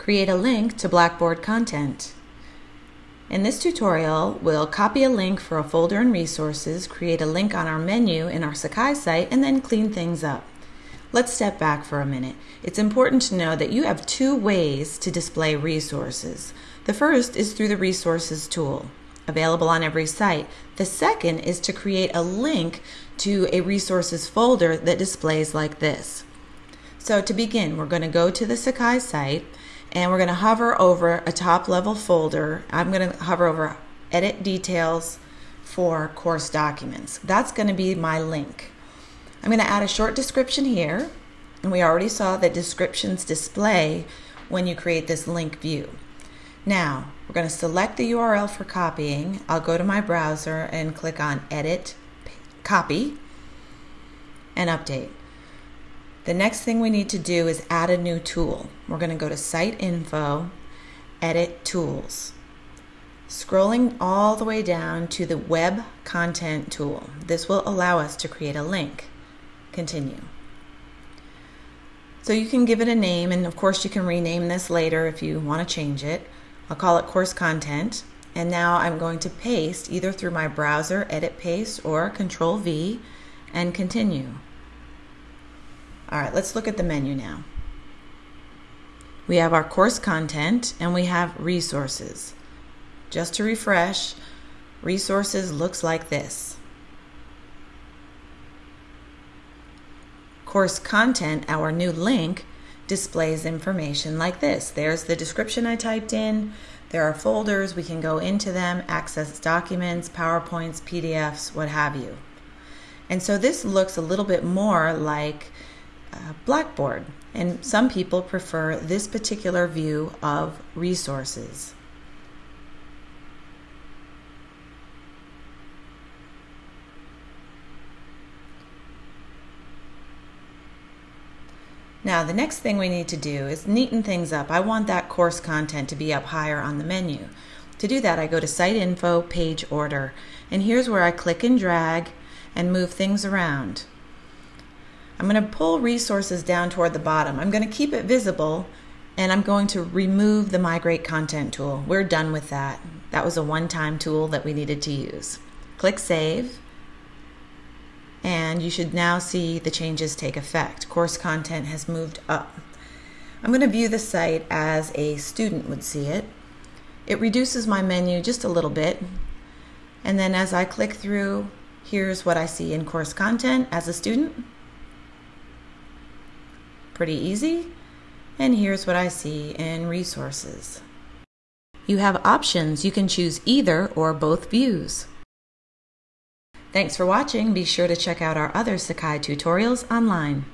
Create a link to Blackboard content. In this tutorial, we'll copy a link for a folder and resources, create a link on our menu in our Sakai site, and then clean things up. Let's step back for a minute. It's important to know that you have two ways to display resources. The first is through the Resources tool, available on every site. The second is to create a link to a resources folder that displays like this. So to begin, we're going to go to the Sakai site and we're going to hover over a top level folder. I'm going to hover over Edit Details for Course Documents. That's going to be my link. I'm going to add a short description here, and we already saw that descriptions display when you create this link view. Now, we're going to select the URL for copying. I'll go to my browser and click on Edit, Copy, and Update. The next thing we need to do is add a new tool. We're going to go to Site Info, Edit Tools. Scrolling all the way down to the Web Content tool. This will allow us to create a link. Continue. So you can give it a name, and of course, you can rename this later if you want to change it. I'll call it Course Content. And now I'm going to paste either through my browser, Edit Paste, or Control V, and continue. All right, let's look at the menu now. We have our course content and we have resources. Just to refresh, resources looks like this. Course content, our new link, displays information like this. There's the description I typed in. There are folders. We can go into them, access documents, PowerPoints, PDFs, what have you. And so this looks a little bit more like uh, Blackboard. And some people prefer this particular view of resources. Now, the next thing we need to do is neaten things up. I want that course content to be up higher on the menu. To do that, I go to Site Info, Page Order, and here's where I click and drag and move things around. I'm going to pull resources down toward the bottom. I'm going to keep it visible and I'm going to remove the Migrate Content tool. We're done with that. That was a one-time tool that we needed to use. Click Save and you should now see the changes take effect. Course content has moved up. I'm going to view the site as a student would see it. It reduces my menu just a little bit and then as I click through, here's what I see in course content as a student. Pretty easy. And here's what I see in resources. You have options. You can choose either or both views. Thanks for watching. Be sure to check out our other Sakai tutorials online.